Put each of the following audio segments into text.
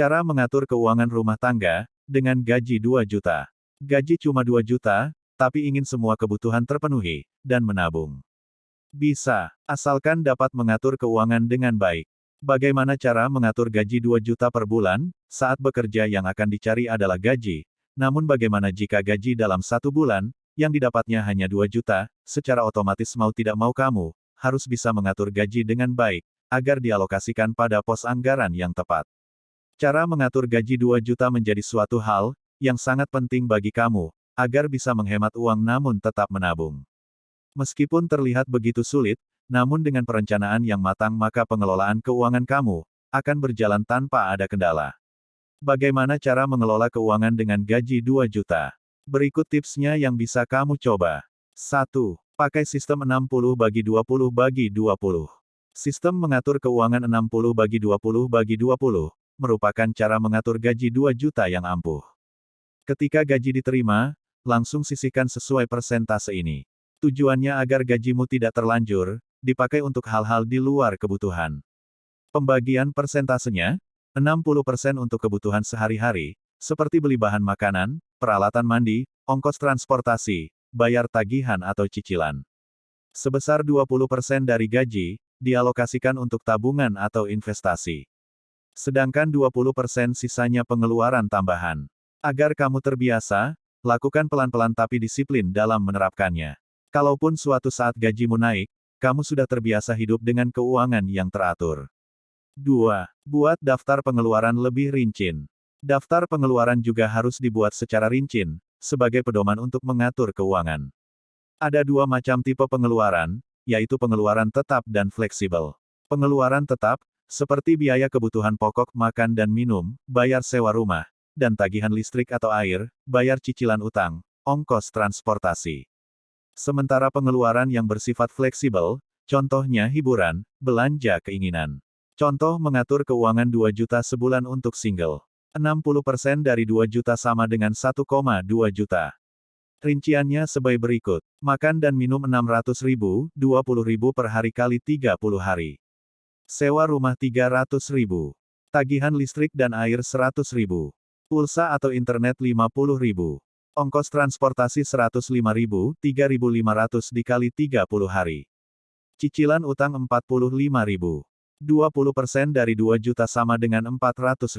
Cara mengatur keuangan rumah tangga, dengan gaji 2 juta. Gaji cuma 2 juta, tapi ingin semua kebutuhan terpenuhi, dan menabung. Bisa, asalkan dapat mengatur keuangan dengan baik. Bagaimana cara mengatur gaji 2 juta per bulan, saat bekerja yang akan dicari adalah gaji, namun bagaimana jika gaji dalam satu bulan, yang didapatnya hanya 2 juta, secara otomatis mau tidak mau kamu, harus bisa mengatur gaji dengan baik, agar dialokasikan pada pos anggaran yang tepat. Cara mengatur gaji 2 juta menjadi suatu hal, yang sangat penting bagi kamu, agar bisa menghemat uang namun tetap menabung. Meskipun terlihat begitu sulit, namun dengan perencanaan yang matang maka pengelolaan keuangan kamu akan berjalan tanpa ada kendala. Bagaimana cara mengelola keuangan dengan gaji 2 juta? Berikut tipsnya yang bisa kamu coba. 1. Pakai sistem 60 bagi 20 bagi 20. Sistem mengatur keuangan 60 bagi 20 bagi 20 merupakan cara mengatur gaji 2 juta yang ampuh. Ketika gaji diterima, langsung sisihkan sesuai persentase ini. Tujuannya agar gajimu tidak terlanjur, dipakai untuk hal-hal di luar kebutuhan. Pembagian persentasenya, 60% untuk kebutuhan sehari-hari, seperti beli bahan makanan, peralatan mandi, ongkos transportasi, bayar tagihan atau cicilan. Sebesar 20% dari gaji, dialokasikan untuk tabungan atau investasi. Sedangkan 20% sisanya pengeluaran tambahan. Agar kamu terbiasa, lakukan pelan-pelan tapi disiplin dalam menerapkannya. Kalaupun suatu saat gajimu naik, kamu sudah terbiasa hidup dengan keuangan yang teratur. 2. Buat daftar pengeluaran lebih rinci. Daftar pengeluaran juga harus dibuat secara rinci, sebagai pedoman untuk mengatur keuangan. Ada dua macam tipe pengeluaran, yaitu pengeluaran tetap dan fleksibel. Pengeluaran tetap, seperti biaya kebutuhan pokok makan dan minum, bayar sewa rumah, dan tagihan listrik atau air, bayar cicilan utang, ongkos transportasi. Sementara pengeluaran yang bersifat fleksibel, contohnya hiburan, belanja keinginan. Contoh mengatur keuangan 2 juta sebulan untuk single. 60% dari 2 juta sama dengan 1,2 juta. Rinciannya sebagai berikut. Makan dan minum 600 ribu, 20 ribu per hari kali 30 hari. Sewa rumah 300 ribu. Tagihan listrik dan air 100 ribu. Pulsa atau internet 50 ribu. Ongkos transportasi 105.000, 3.500 dikali 30 hari. Cicilan utang 45.000. 20% dari 2 juta sama dengan 400.000.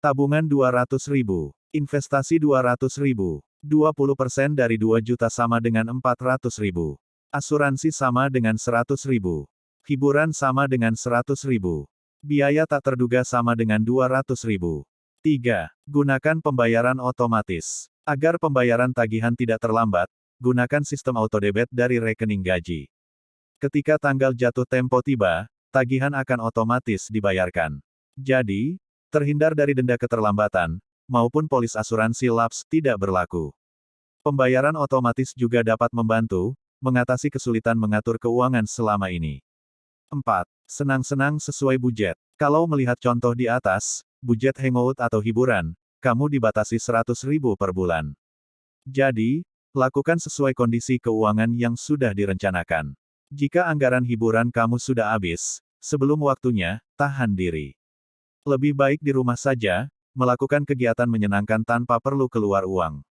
Tabungan 200.000. Investasi 200.000. 20% dari 2 juta sama dengan 400.000. Asuransi sama dengan 100.000. Hiburan sama dengan 100.000. Biaya tak terduga sama dengan 200.000. 3. Gunakan pembayaran otomatis. Agar pembayaran tagihan tidak terlambat, gunakan sistem autodebit dari rekening gaji. Ketika tanggal jatuh tempo tiba, tagihan akan otomatis dibayarkan. Jadi, terhindar dari denda keterlambatan, maupun polis asuransi laps tidak berlaku. Pembayaran otomatis juga dapat membantu, mengatasi kesulitan mengatur keuangan selama ini. 4. Senang-senang sesuai budget. Kalau melihat contoh di atas, budget hangout atau hiburan, kamu dibatasi 100 ribu per bulan. Jadi, lakukan sesuai kondisi keuangan yang sudah direncanakan. Jika anggaran hiburan kamu sudah habis, sebelum waktunya, tahan diri. Lebih baik di rumah saja, melakukan kegiatan menyenangkan tanpa perlu keluar uang.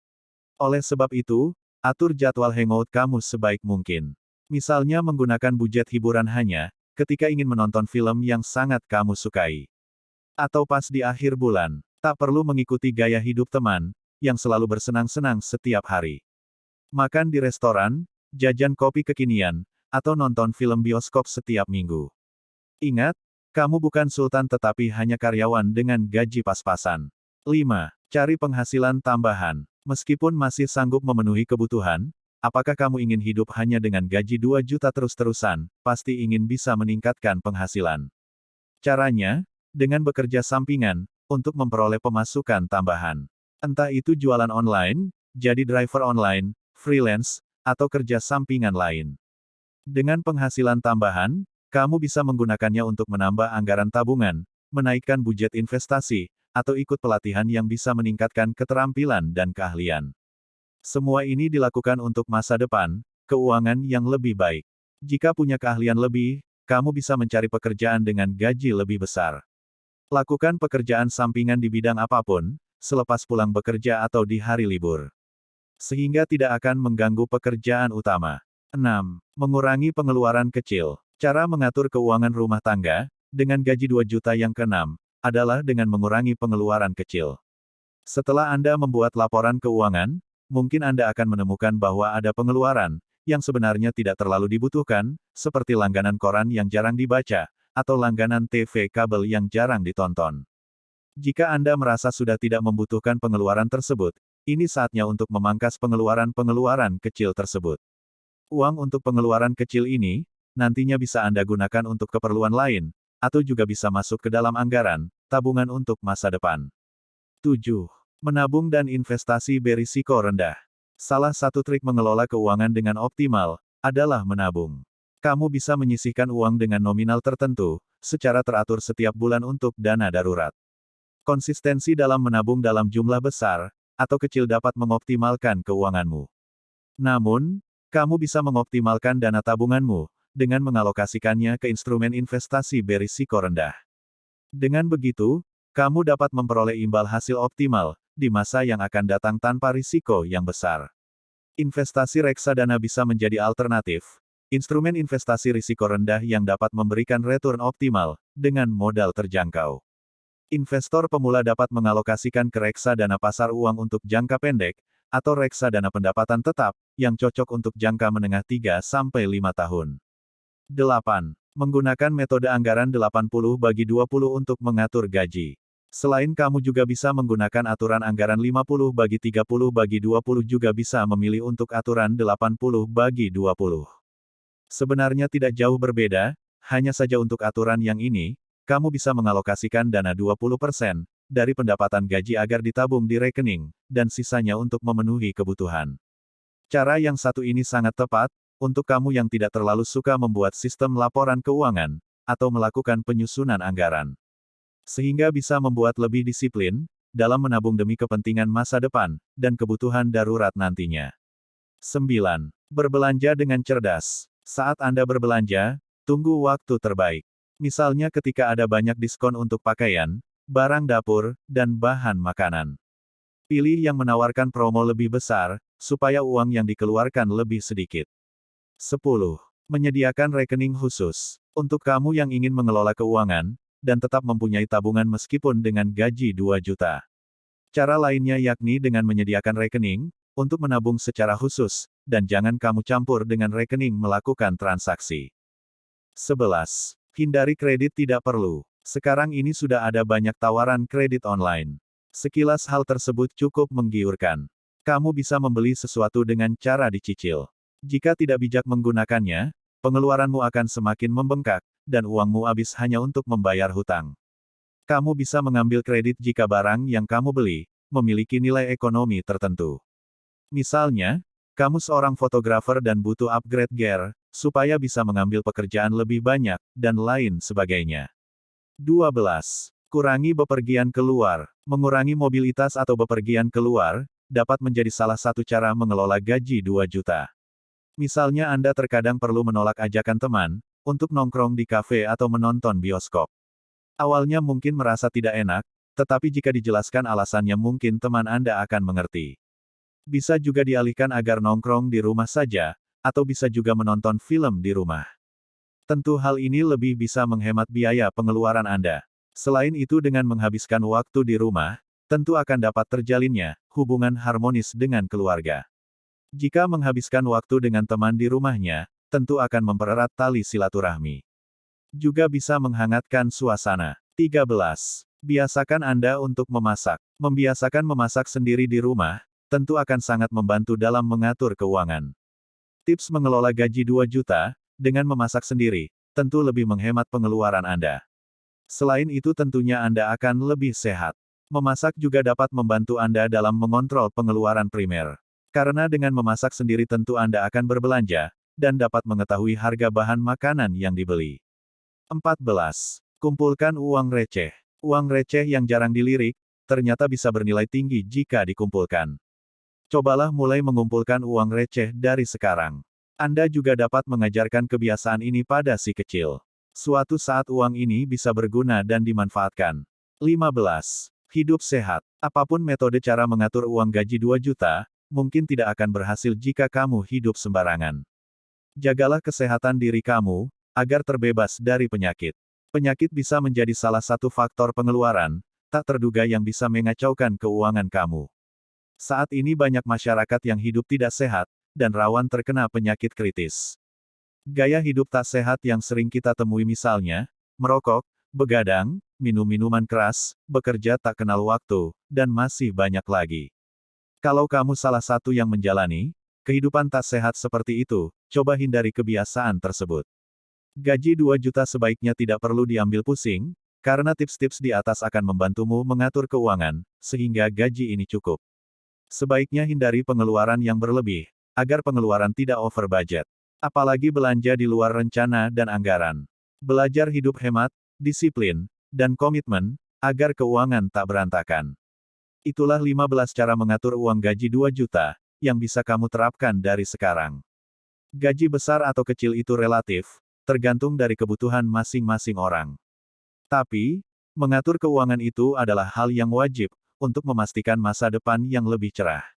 Oleh sebab itu, atur jadwal hangout kamu sebaik mungkin. Misalnya menggunakan budget hiburan hanya, ketika ingin menonton film yang sangat kamu sukai. Atau pas di akhir bulan. Tak perlu mengikuti gaya hidup teman, yang selalu bersenang-senang setiap hari. Makan di restoran, jajan kopi kekinian, atau nonton film bioskop setiap minggu. Ingat, kamu bukan sultan tetapi hanya karyawan dengan gaji pas-pasan. 5. Cari penghasilan tambahan. Meskipun masih sanggup memenuhi kebutuhan, apakah kamu ingin hidup hanya dengan gaji 2 juta terus-terusan, pasti ingin bisa meningkatkan penghasilan. Caranya, dengan bekerja sampingan, untuk memperoleh pemasukan tambahan. Entah itu jualan online, jadi driver online, freelance, atau kerja sampingan lain. Dengan penghasilan tambahan, kamu bisa menggunakannya untuk menambah anggaran tabungan, menaikkan budget investasi, atau ikut pelatihan yang bisa meningkatkan keterampilan dan keahlian. Semua ini dilakukan untuk masa depan, keuangan yang lebih baik. Jika punya keahlian lebih, kamu bisa mencari pekerjaan dengan gaji lebih besar. Lakukan pekerjaan sampingan di bidang apa pun, selepas pulang bekerja atau di hari libur. Sehingga tidak akan mengganggu pekerjaan utama. 6. Mengurangi pengeluaran kecil. Cara mengatur keuangan rumah tangga, dengan gaji 2 juta yang keenam, adalah dengan mengurangi pengeluaran kecil. Setelah Anda membuat laporan keuangan, mungkin Anda akan menemukan bahwa ada pengeluaran, yang sebenarnya tidak terlalu dibutuhkan, seperti langganan koran yang jarang dibaca, atau langganan TV kabel yang jarang ditonton. Jika Anda merasa sudah tidak membutuhkan pengeluaran tersebut, ini saatnya untuk memangkas pengeluaran-pengeluaran kecil tersebut. Uang untuk pengeluaran kecil ini, nantinya bisa Anda gunakan untuk keperluan lain, atau juga bisa masuk ke dalam anggaran, tabungan untuk masa depan. 7. Menabung dan investasi berisiko rendah. Salah satu trik mengelola keuangan dengan optimal, adalah menabung. Kamu bisa menyisihkan uang dengan nominal tertentu, secara teratur setiap bulan untuk dana darurat. Konsistensi dalam menabung dalam jumlah besar, atau kecil dapat mengoptimalkan keuanganmu. Namun, kamu bisa mengoptimalkan dana tabunganmu, dengan mengalokasikannya ke instrumen investasi berisiko rendah. Dengan begitu, kamu dapat memperoleh imbal hasil optimal di masa yang akan datang tanpa risiko yang besar. Investasi reksadana bisa menjadi alternatif, instrumen investasi risiko rendah yang dapat memberikan return optimal dengan modal terjangkau. Investor pemula dapat mengalokasikan ke reksadana pasar uang untuk jangka pendek, atau reksadana pendapatan tetap, yang cocok untuk jangka menengah 3-5 tahun. 8. Menggunakan metode anggaran 80 bagi 20 untuk mengatur gaji. Selain kamu juga bisa menggunakan aturan anggaran 50 bagi 30 bagi 20 juga bisa memilih untuk aturan 80 bagi 20. Sebenarnya tidak jauh berbeda, hanya saja untuk aturan yang ini, kamu bisa mengalokasikan dana 20% dari pendapatan gaji agar ditabung di rekening, dan sisanya untuk memenuhi kebutuhan. Cara yang satu ini sangat tepat, untuk kamu yang tidak terlalu suka membuat sistem laporan keuangan, atau melakukan penyusunan anggaran. Sehingga bisa membuat lebih disiplin, dalam menabung demi kepentingan masa depan, dan kebutuhan darurat nantinya. 9. Berbelanja dengan cerdas. Saat Anda berbelanja, tunggu waktu terbaik. Misalnya ketika ada banyak diskon untuk pakaian, barang dapur, dan bahan makanan. Pilih yang menawarkan promo lebih besar, supaya uang yang dikeluarkan lebih sedikit. 10. Menyediakan rekening khusus. Untuk kamu yang ingin mengelola keuangan, dan tetap mempunyai tabungan meskipun dengan gaji 2 juta. Cara lainnya yakni dengan menyediakan rekening, untuk menabung secara khusus, dan jangan kamu campur dengan rekening melakukan transaksi. 11. Hindari kredit tidak perlu. Sekarang ini sudah ada banyak tawaran kredit online. Sekilas hal tersebut cukup menggiurkan. Kamu bisa membeli sesuatu dengan cara dicicil. Jika tidak bijak menggunakannya, pengeluaranmu akan semakin membengkak, dan uangmu habis hanya untuk membayar hutang. Kamu bisa mengambil kredit jika barang yang kamu beli memiliki nilai ekonomi tertentu. Misalnya, kamu seorang fotografer dan butuh upgrade gear supaya bisa mengambil pekerjaan lebih banyak, dan lain sebagainya. 12. Kurangi bepergian keluar. Mengurangi mobilitas atau bepergian keluar, dapat menjadi salah satu cara mengelola gaji 2 juta. Misalnya Anda terkadang perlu menolak ajakan teman, untuk nongkrong di kafe atau menonton bioskop. Awalnya mungkin merasa tidak enak, tetapi jika dijelaskan alasannya mungkin teman Anda akan mengerti. Bisa juga dialihkan agar nongkrong di rumah saja, atau bisa juga menonton film di rumah. Tentu hal ini lebih bisa menghemat biaya pengeluaran Anda. Selain itu dengan menghabiskan waktu di rumah, tentu akan dapat terjalinnya, hubungan harmonis dengan keluarga. Jika menghabiskan waktu dengan teman di rumahnya, tentu akan mempererat tali silaturahmi. Juga bisa menghangatkan suasana. 13. Biasakan Anda untuk memasak. Membiasakan memasak sendiri di rumah, tentu akan sangat membantu dalam mengatur keuangan. Tips mengelola gaji 2 juta, dengan memasak sendiri, tentu lebih menghemat pengeluaran Anda. Selain itu tentunya Anda akan lebih sehat. Memasak juga dapat membantu Anda dalam mengontrol pengeluaran primer. Karena dengan memasak sendiri tentu Anda akan berbelanja, dan dapat mengetahui harga bahan makanan yang dibeli. 14. Kumpulkan uang receh. Uang receh yang jarang dilirik, ternyata bisa bernilai tinggi jika dikumpulkan. Cobalah mulai mengumpulkan uang receh dari sekarang. Anda juga dapat mengajarkan kebiasaan ini pada si kecil. Suatu saat uang ini bisa berguna dan dimanfaatkan. 15. Hidup sehat. Apa pun metode cara mengatur uang gaji 2 juta, mungkin tidak akan berhasil jika kamu hidup sembarangan. Jagalah kesehatan diri kamu, agar terbebas dari penyakit. Penyakit bisa menjadi salah satu faktor pengeluaran, tak terduga yang bisa mengacaukan keuangan kamu. Saat ini banyak masyarakat yang hidup tidak sehat, dan rawan terkena penyakit kritis. Gaya hidup tak sehat yang sering kita temui misalnya, merokok, begadang, minum minuman keras, bekerja tak kenal waktu, dan masih banyak lagi. Kalau kamu salah satu yang menjalani kehidupan tak sehat seperti itu, coba hindari kebiasaan tersebut. Gaji 2 juta sebaiknya tidak perlu diambil pusing, karena tips-tips di atas akan membantumu mengatur keuangan, sehingga gaji ini cukup. Sebaiknya hindari pengeluaran yang berlebih, agar pengeluaran tidak over budget. Apalagi belanja di luar rencana dan anggaran. Belajar hidup hemat, disiplin, dan komitmen, agar keuangan tak berantakan. Itulah 15 cara mengatur uang gaji 2 juta, yang bisa kamu terapkan dari sekarang. Gaji besar atau kecil itu relatif, tergantung dari kebutuhan masing-masing orang. Tapi, mengatur keuangan itu adalah hal yang wajib, untuk memastikan masa depan yang lebih cerah.